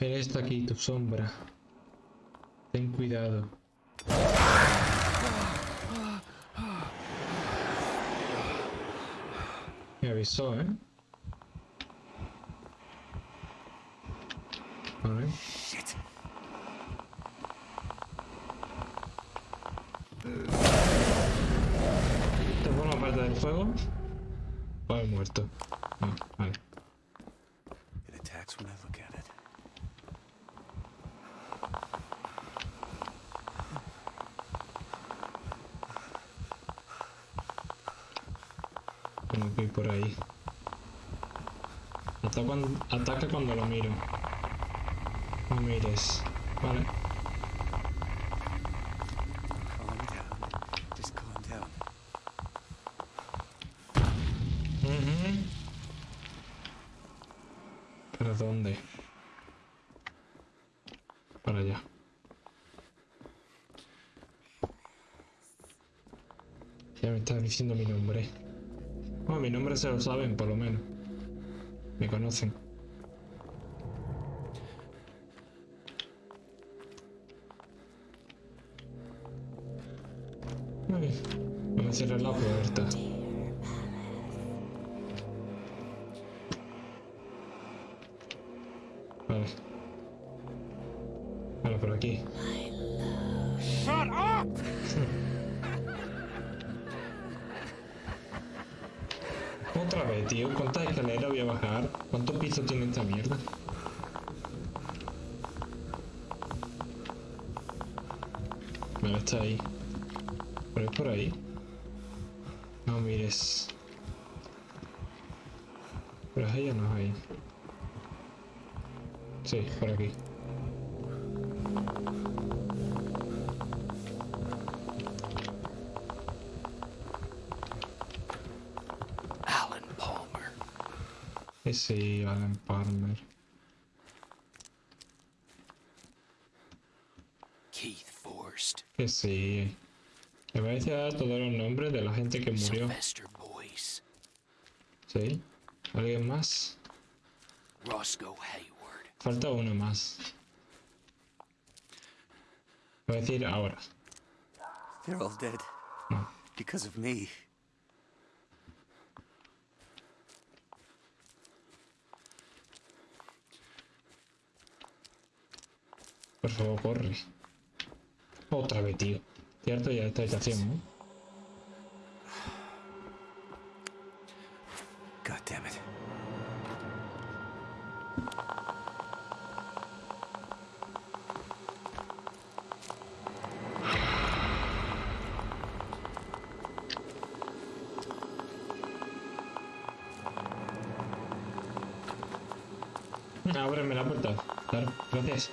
Él está aquí, tu sombra. Ten cuidado. Me avisó, ¿eh? Vale. Shit. ¿Te forma parte del fuego? O he muerto. No, vale. Que ir por ahí. Ataca cuando, ataca cuando lo miro. No mires. Vale. Se lo saben, por lo menos. Me conocen. Ay, no me cierres la puerta. Vale. Vale, por aquí. Tío. ¿Cuántas escaleras voy a bajar? ¿Cuántos pisos tiene esta mierda? Vale, está ahí. ¿Pero es por ahí? No mires. ¿Pero es ahí o no es ahí? Sí, por aquí. Ese Alan Palmer. Keith Forrest. Que sí. Me parece dar todos los nombres de la gente que murió. ¿Sí? ¿Alguien más? Roscoe Hayward. Falta uno más. Voy a decir ahora. They're all dead. Because of me. Por favor, corre. Otra vez, tío. Cierto, ya esta habitación, ¿no? God damn it. Ábreme la puerta. Claro, gracias.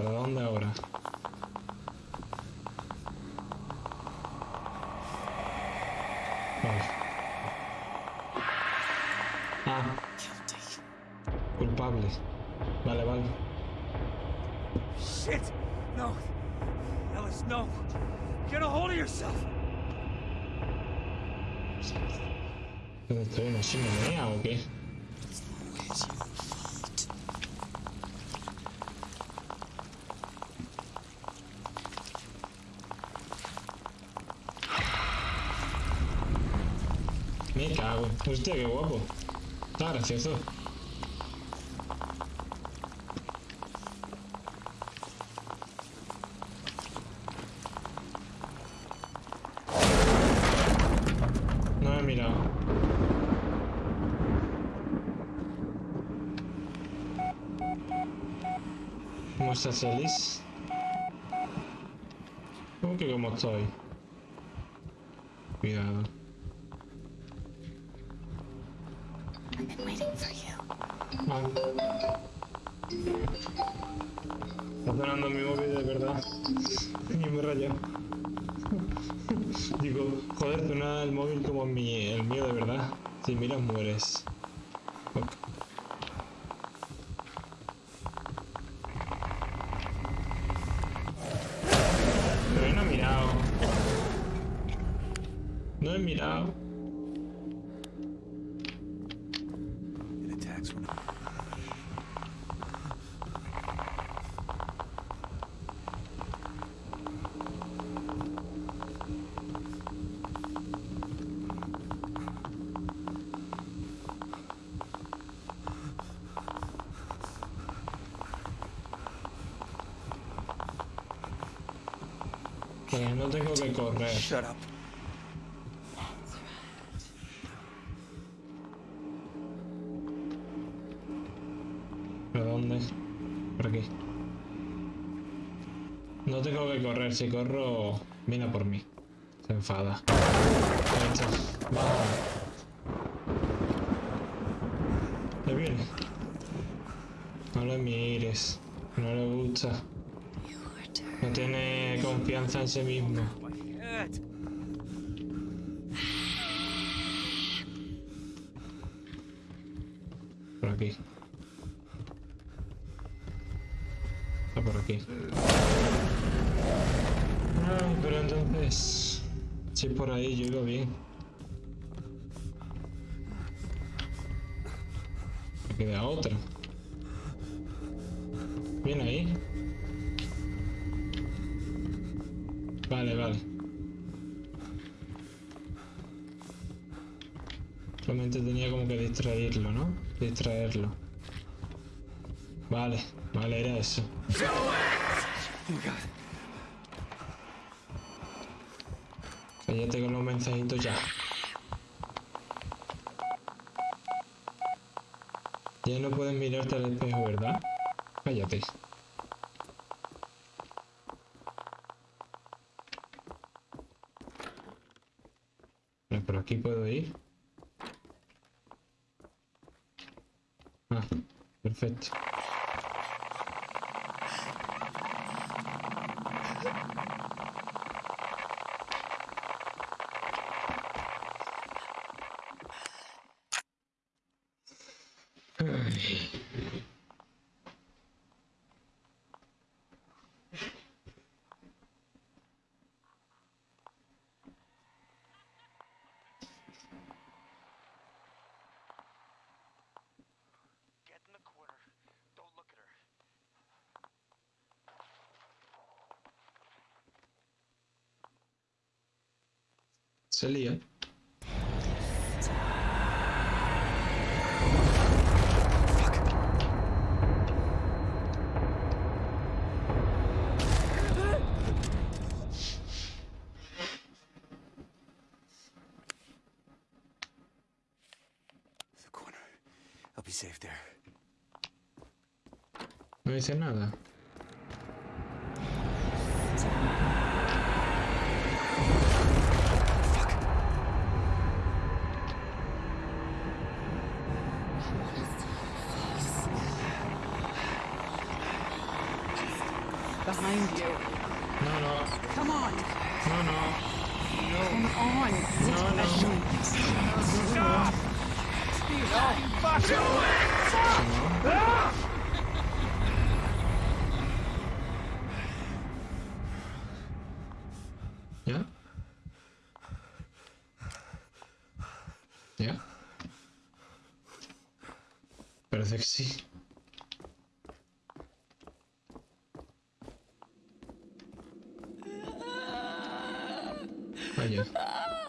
¿Para dónde ahora? Vale. Ah. Culpable. Vale, vale. Shit! No. Ellis, no. Get a hold of yourself. ¿Dónde estoy? ¿Una chimenea o qué? Me cago. Usted qué guapo. Está gracioso. No me he mirado. ¿Cómo estás, Alice? Que eu estoy? Cuidado. Está sonando mi móvil de verdad. Y me he rayado. Digo, joder, suena el móvil como mi, el mío de verdad. Si miras, mueres. No tengo que correr. Shut up. ¿Pero dónde? Por aquí. No tengo que correr, si corro, viene por mí. Se enfada. Ahí está. Va. ¿Le viene? No le mires. No le gusta. No tiene confianza en sí mismo. Por aquí. Está por aquí. Ay, pero entonces... Si por ahí, yo iba bien. Me queda otra. Bien ahí. Vale, vale. Solamente tenía como que distraerlo, ¿no? Distraerlo. Vale, vale, era eso. Cállate con los mensajitos ya. Ya no puedes mirarte al espejo, ¿verdad? Cállate. Aquí puedo ir. Ah, perfecto. Se lía. The corner. I'll be safe there. No dice nada. Behind you. No, no, Come on. no, no. Come on. Sit No, no. Stop. ¿Ya? ¿Ya? Parece que sí. Ah.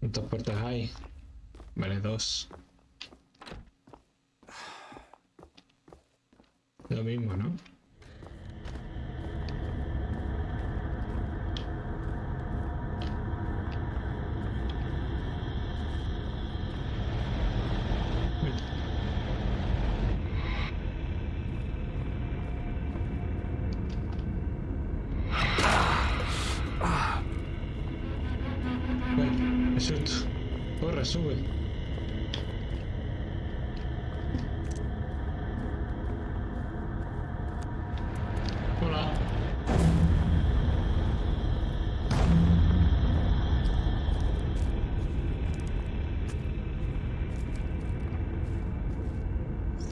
¿Cuántas puertas hay? Vale, dos. Mismo, ¿no?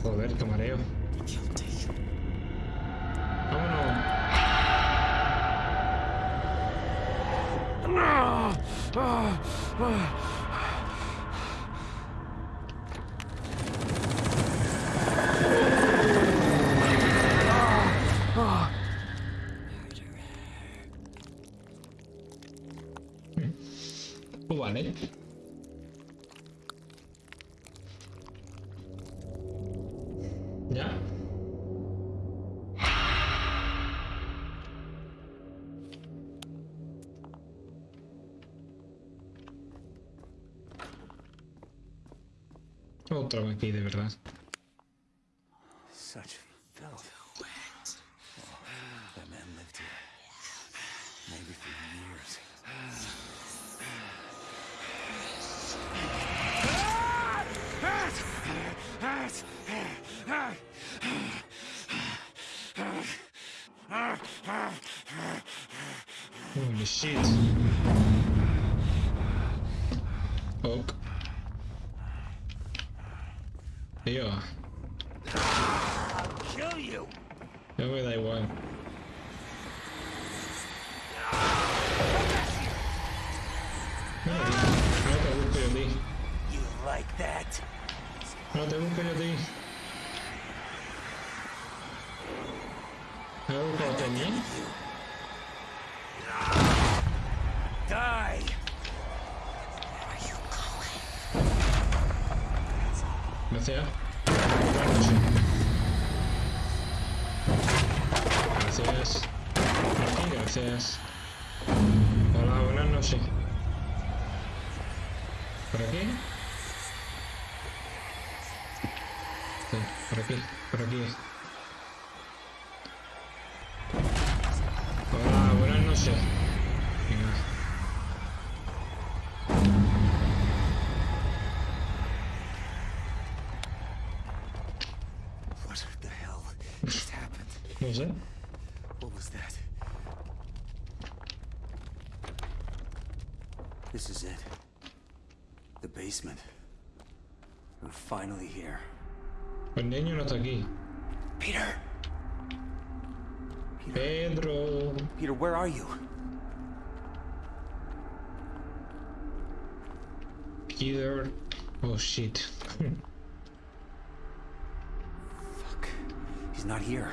Joder, qué mareo. Vámonos. ¿Ya? Otra aquí, de verdad. Shit. Ok. Tío, Kill you! ya me da igual. No, no te busco yo a ti. You like that? No te busco yo a ti. ¿Me busco a mí? Die! Gracias. Buenas noches. Gracias. Por aquí, gracias. Hola, buenas noches. ¿Por aquí? Sí, por aquí, por aquí. Sé. What was that? This is it. The basement. We're finally here. El niño no está aquí. Peter! Pedro. Peter, where are you? Peter. Oh shit. Fuck. He's not here.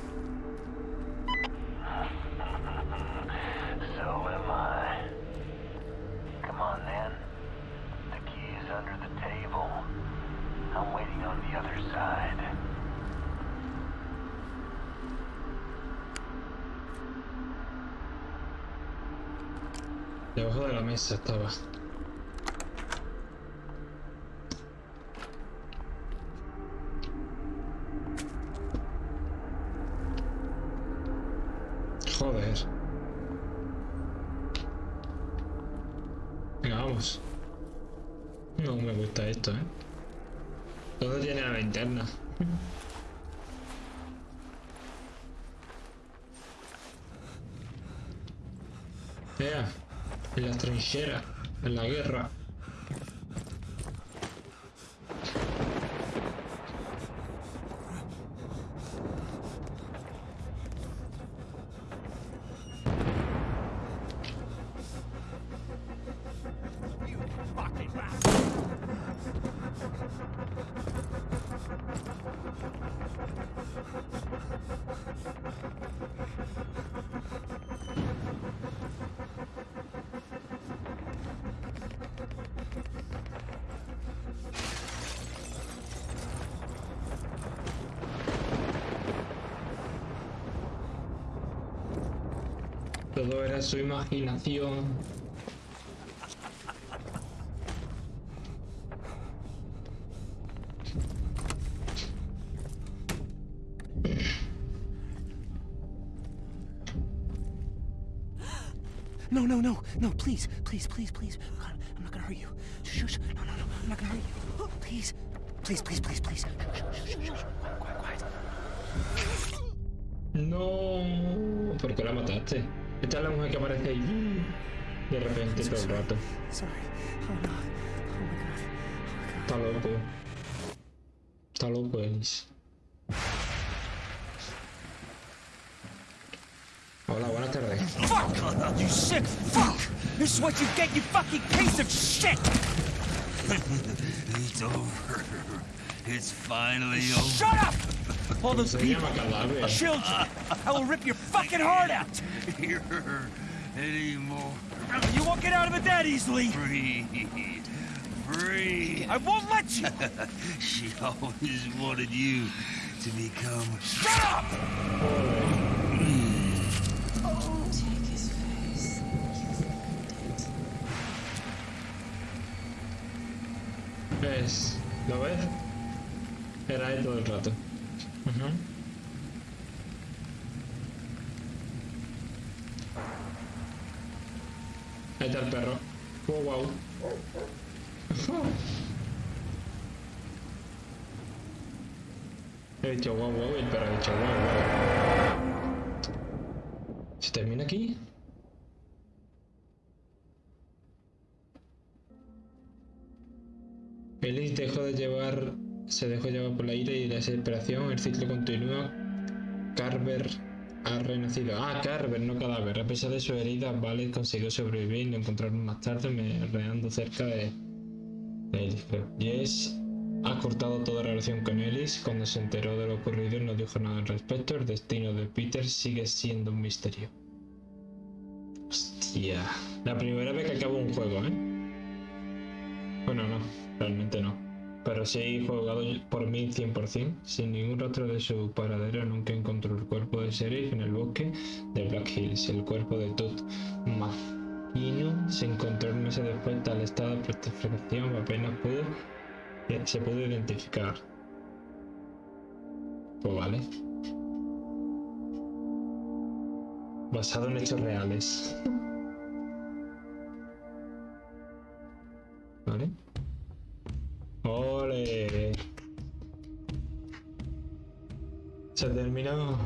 Debajo de la mesa estaba. Joder. Venga, vamos. No me gusta esto, ¿eh? Todo tiene la linterna. Vea, en la en la guerra. Todo era su imaginación. No, no, no, no, please, please, please, please. God, I'm not gonna hurt you. Shh, no, no, no, I'm not gonna hurt you. Please, please, please, please, please. Shh, shh, shh. Quiet, quiet, quiet. No, ¿por qué la mataste? Esta es la mujer que aparece ahí de repente todo el rato. Sorry. Oh. Oh my god. Está loco. Está loco, Ellis. Hola, buenas tardes. Fuck! You sick fuck! This is what you get, you fucking piece of shit! It's over. It's finally over. Shut up! All those Se people, llama cadáver. children, I will rip your fucking heart out! Here anymore. You won't get out of it that easily! Free. Free. I won't let you! She always wanted you to become. Shut up! Take his face. ¿Ves? ¿Lo ves? Era él todo Ahí está el perro. Wow, wow. He dicho wow, wow, el perro ha dicho wow, wow. ¿Se termina aquí? Ellis dejó de llevar, se dejó llevar por la ira y la desesperación. El ciclo continúa. Carver ha renacido. Ah, Carver, no cadáver. A pesar de sus heridas, Vale consiguió sobrevivir y lo encontraron más tarde, merodeando cerca de, de Ellis. Jess ha cortado toda relación con Ellis. Cuando se enteró de lo ocurrido, no dijo nada al respecto. El destino de Peter sigue siendo un misterio. Hostia. La primera vez que acabo un juego, ¿eh? Bueno, no, realmente no. Pero sí jugado por mí 100%, sin ningún rastro de su paradero, nunca encontró el cuerpo de Sheriff en el bosque de Black Hills. El cuerpo de Todd McKinnon se encontró meses después, tal estado de protección apenas pudo, eh, se pudo identificar. Pues vale. Basado en hechos reales. ¿Vale? Se terminó.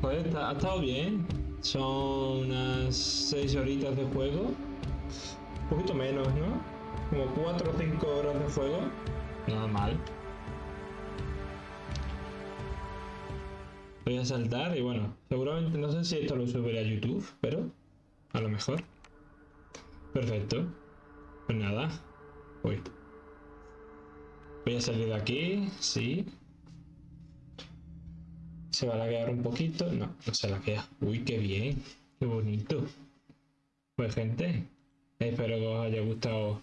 Joder, está- ha estado bien. Son unas 6 horitas de juego. Un poquito menos, ¿no? Como 4 o 5 horas de juego. Nada mal. Voy a saltar y bueno, seguramente no sé si esto lo subiré a YouTube, pero a lo mejor. Perfecto. Pues nada. Uy. Voy a salir de aquí, sí. Se va a laguear un poquito. No, no se laguea. Uy, qué bien. Qué bonito. Pues gente, espero que os haya gustado